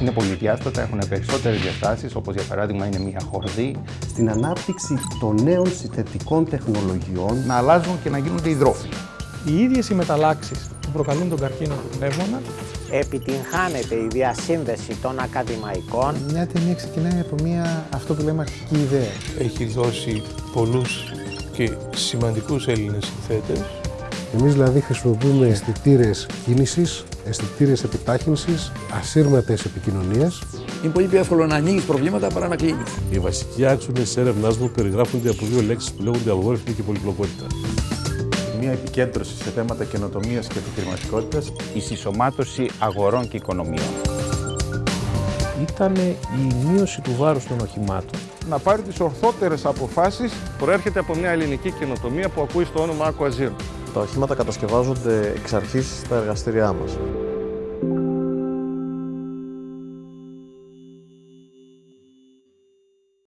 Είναι πολυδιάστατα, έχουν περισσότερες διαστάσεις, όπως για παράδειγμα είναι μια χορδή. Στην ανάπτυξη των νέων συνθετικών τεχνολογιών να αλλάζουν και να γίνονται υδρόφιλοι. Οι ίδιες οι μεταλλάξεις που προκαλούν τον καρκίνο του πνεύμονα επιτυγχάνεται η διασύνδεση των ακαδημαϊκών. Μια ταινία ξεκινάει από μια, αυτό που λέμε, αρχική ιδέα. Έχει δώσει πολλούς και σημαντικούς Έλληνες συνθέτες. Εμείς δηλαδή χρησιμοποιούμε αισθητήρες κίνησης, αισθητήρε επιτάχυνσης, ασύρματες επικοινωνίες. Είναι πολύ πιο εύκολο να ανοίγεις προβλήματα παρά να κλείνεις. Οι βασικοί άξονες της έρευνάς μου περιγράφονται από δύο λέξεις που λέγονται απογόρευση και πολυπλοκότητα μια επικέντρωση σε θέματα καινοτομίας και επιχειρηματικότητας. Η συσσωμάτωση αγορών και οικονομιών. Ήταν η μείωση του βάρους των οχημάτων. Να πάρει τις ορθότερες αποφάσεις προέρχεται από μια ελληνική καινοτομία που ακούει στο όνομα Aquazir. Τα οχήματα κατασκευάζονται εξ αρχής στα εργαστήριά μας.